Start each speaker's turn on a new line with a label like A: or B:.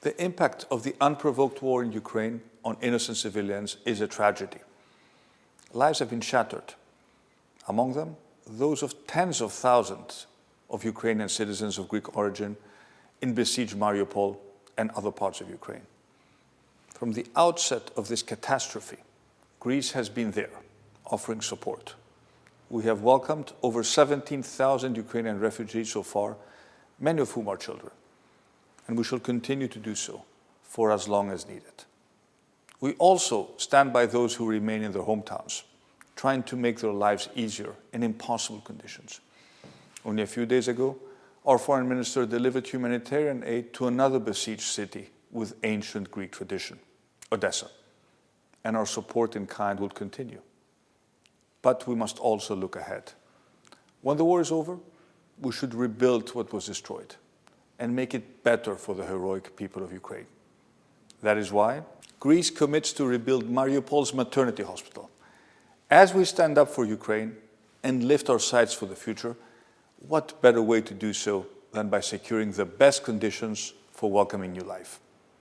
A: The impact of the unprovoked war in Ukraine on innocent civilians is a tragedy. Lives have been shattered. Among them, those of tens of thousands of Ukrainian citizens of Greek origin in besieged Mariupol and other parts of Ukraine. From the outset of this catastrophe, Greece has been there, offering support. We have welcomed over 17,000 Ukrainian refugees so far, many of whom are children, and we shall continue to do so for as long as needed. We also stand by those who remain in their hometowns, trying to make their lives easier in impossible conditions. Only a few days ago, our foreign minister delivered humanitarian aid to another besieged city with ancient Greek tradition, Odessa, and our support in kind will continue. But we must also look ahead. When the war is over, we should rebuild what was destroyed and make it better for the heroic people of Ukraine. That is why Greece commits to rebuild Mariupol's maternity hospital. As we stand up for Ukraine and lift our sights for the future, what better way to do so than by securing the best conditions for welcoming new life?